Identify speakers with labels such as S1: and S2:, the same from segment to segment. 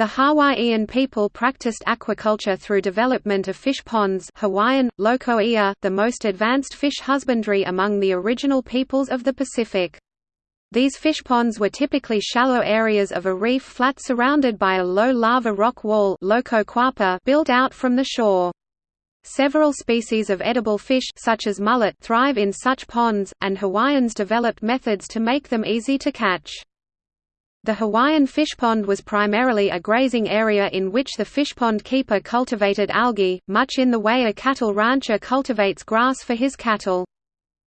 S1: The Hawaiian people practiced aquaculture through development of fish ponds Hawaiian, Loko'ia, the most advanced fish husbandry among the original peoples of the Pacific. These fish ponds were typically shallow areas of a reef flat surrounded by a low lava rock wall built out from the shore. Several species of edible fish such as mullet thrive in such ponds, and Hawaiians developed methods to make them easy to catch. The Hawaiian fish pond was primarily a grazing area in which the fish pond keeper cultivated algae, much in the way a cattle rancher cultivates grass for his cattle.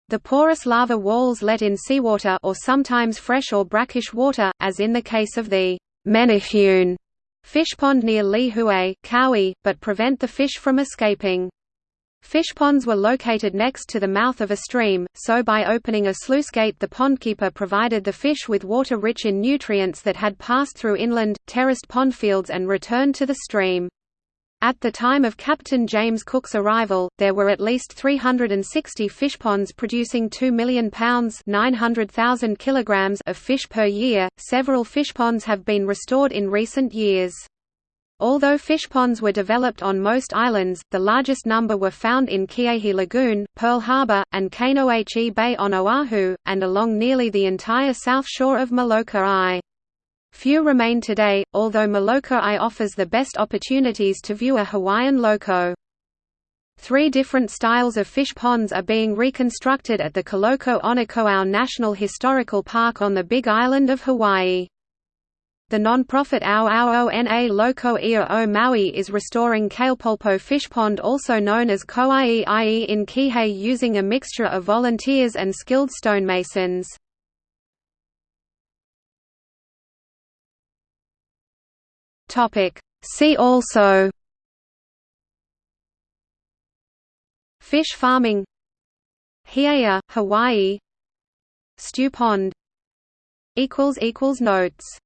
S1: The porous lava walls let in seawater or sometimes fresh or brackish water, as in the case of the Menehune fish pond near Lihue, Kauai, but prevent the fish from escaping. Fish ponds were located next to the mouth of a stream, so by opening a sluice gate the pondkeeper provided the fish with water rich in nutrients that had passed through inland, terraced pondfields and returned to the stream. At the time of Captain James Cook's arrival, there were at least 360 fish ponds producing 2 million pounds (900,000 kilograms) of fish per year. Several fish ponds have been restored in recent years. Although fish ponds were developed on most islands, the largest number were found in Ke'ehi Lagoon, Pearl Harbor, and Kaneohe Bay on Oahu, and along nearly the entire south shore of Molokai. Few remain today, although Molokai offers the best opportunities to view a Hawaiian loko. Three different styles of fish ponds are being reconstructed at the Kaloko-Honokohau National Historical Park on the Big Island of Hawaii. The non-profit Auauona Loko Ia o Maui is restoring Kalepolepo fish pond also known as Ko'ie'ie in Kihei using a mixture of volunteers and skilled stonemasons. See also Fish farming He'eia, Hawaii Stew pond Notes